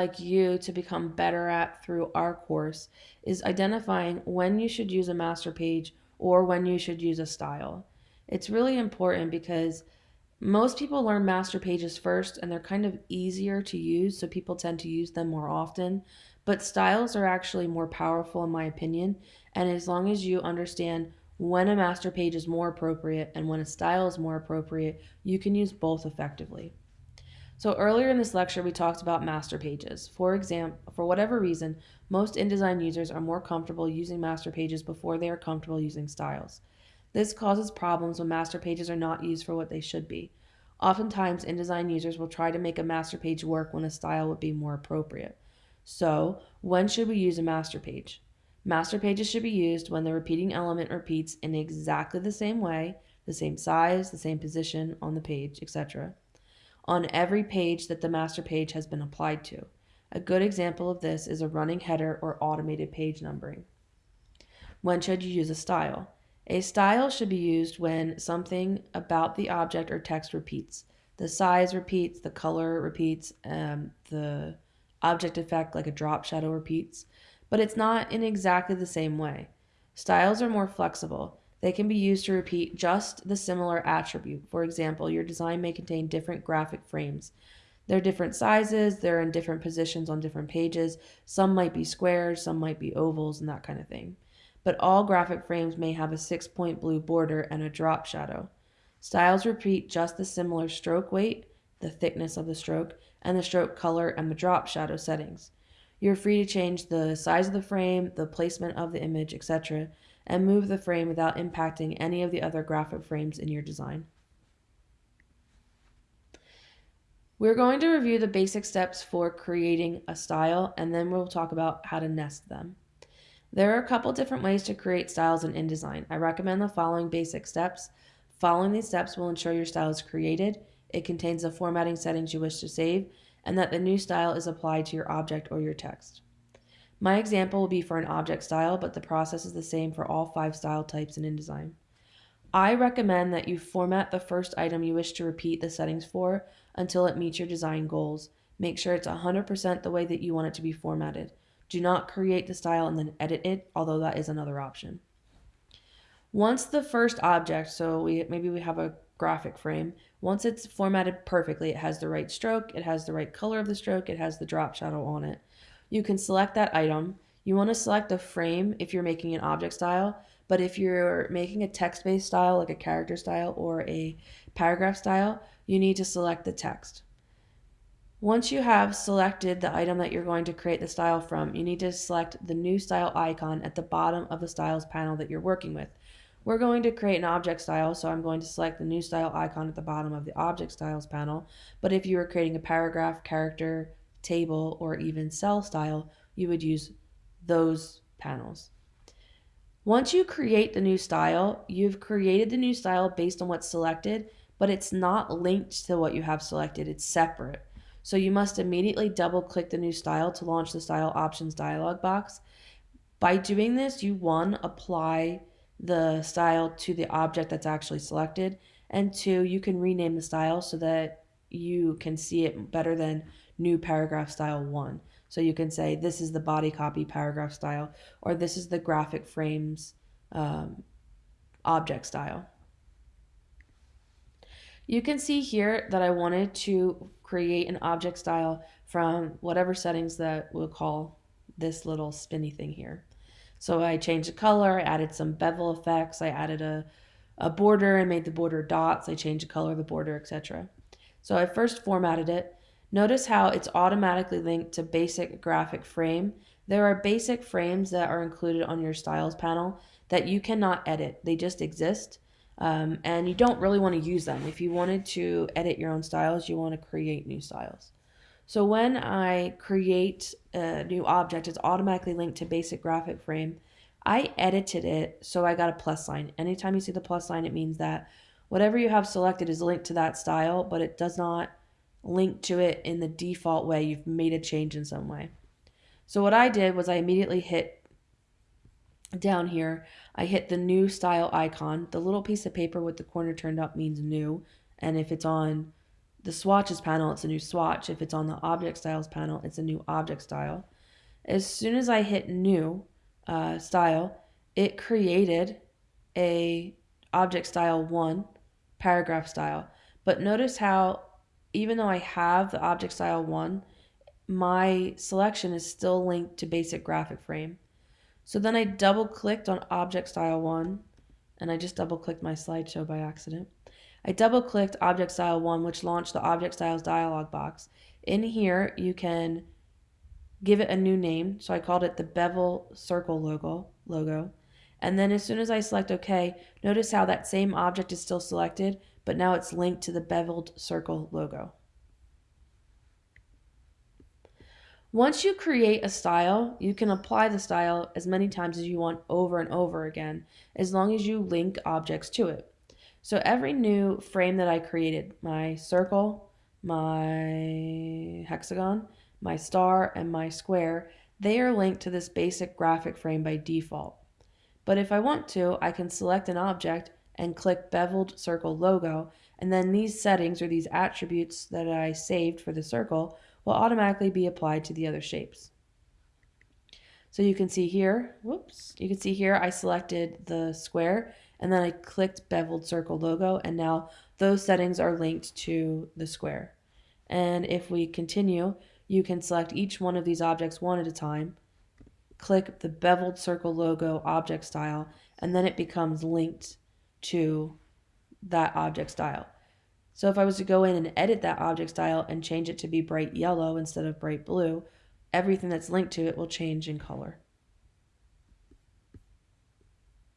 like you to become better at through our course is identifying when you should use a master page or when you should use a style. It's really important because most people learn master pages first and they're kind of easier to use, so people tend to use them more often. But styles are actually more powerful, in my opinion. And as long as you understand when a master page is more appropriate and when a style is more appropriate, you can use both effectively. So earlier in this lecture, we talked about master pages. For example, for whatever reason, most InDesign users are more comfortable using master pages before they are comfortable using styles. This causes problems when master pages are not used for what they should be. Oftentimes, InDesign users will try to make a master page work when a style would be more appropriate. So, when should we use a master page? Master pages should be used when the repeating element repeats in exactly the same way, the same size, the same position on the page, etc on every page that the master page has been applied to. A good example of this is a running header or automated page numbering. When should you use a style? A style should be used when something about the object or text repeats. The size repeats, the color repeats, um, the object effect, like a drop shadow, repeats, but it's not in exactly the same way. Styles are more flexible. They can be used to repeat just the similar attribute. For example, your design may contain different graphic frames. They're different sizes, they're in different positions on different pages. Some might be squares, some might be ovals, and that kind of thing. But all graphic frames may have a six point blue border and a drop shadow. Styles repeat just the similar stroke weight, the thickness of the stroke, and the stroke color and the drop shadow settings. You're free to change the size of the frame, the placement of the image, etc and move the frame without impacting any of the other graphic frames in your design. We're going to review the basic steps for creating a style and then we'll talk about how to nest them. There are a couple different ways to create styles in InDesign. I recommend the following basic steps. Following these steps will ensure your style is created, it contains the formatting settings you wish to save, and that the new style is applied to your object or your text. My example will be for an object style, but the process is the same for all five style types in InDesign. I recommend that you format the first item you wish to repeat the settings for until it meets your design goals. Make sure it's 100% the way that you want it to be formatted. Do not create the style and then edit it, although that is another option. Once the first object, so we maybe we have a graphic frame, once it's formatted perfectly, it has the right stroke, it has the right color of the stroke, it has the drop shadow on it you can select that item. You want to select a frame if you're making an object style, but if you're making a text-based style like a character style or a paragraph style, you need to select the text. Once you have selected the item that you're going to create the style from, you need to select the new style icon at the bottom of the styles panel that you're working with. We're going to create an object style, so I'm going to select the new style icon at the bottom of the object styles panel. But if you were creating a paragraph, character, table, or even cell style, you would use those panels. Once you create the new style, you've created the new style based on what's selected, but it's not linked to what you have selected. It's separate. So you must immediately double click the new style to launch the style options dialog box. By doing this, you one, apply the style to the object that's actually selected, and two, you can rename the style so that you can see it better than new paragraph style one. So you can say this is the body copy paragraph style, or this is the graphic frames um, object style. You can see here that I wanted to create an object style from whatever settings that we'll call this little spinny thing here. So I changed the color, I added some bevel effects, I added a, a border and made the border dots, I changed the color of the border, etc. So I first formatted it Notice how it's automatically linked to basic graphic frame. There are basic frames that are included on your styles panel that you cannot edit. They just exist. Um, and you don't really want to use them. If you wanted to edit your own styles, you want to create new styles. So when I create a new object, it's automatically linked to basic graphic frame. I edited it so I got a plus sign. Anytime you see the plus sign, it means that whatever you have selected is linked to that style, but it does not link to it in the default way. You've made a change in some way. So what I did was I immediately hit down here, I hit the new style icon. The little piece of paper with the corner turned up means new. And if it's on the swatches panel, it's a new swatch. If it's on the object styles panel, it's a new object style. As soon as I hit new uh, style, it created a object style one paragraph style. But notice how even though I have the object style one, my selection is still linked to basic graphic frame. So then I double clicked on object style one and I just double clicked my slideshow by accident. I double clicked object style one, which launched the object styles dialog box. In here, you can give it a new name. So I called it the bevel circle logo, logo. And then as soon as I select OK, notice how that same object is still selected, but now it's linked to the beveled circle logo. Once you create a style, you can apply the style as many times as you want over and over again, as long as you link objects to it. So every new frame that I created, my circle, my hexagon, my star, and my square, they are linked to this basic graphic frame by default. But if I want to, I can select an object and click beveled circle logo, and then these settings or these attributes that I saved for the circle will automatically be applied to the other shapes. So you can see here, whoops, you can see here I selected the square and then I clicked beveled circle logo and now those settings are linked to the square. And if we continue, you can select each one of these objects one at a time, click the beveled circle logo object style, and then it becomes linked to that object style. So if I was to go in and edit that object style and change it to be bright yellow instead of bright blue, everything that's linked to it will change in color.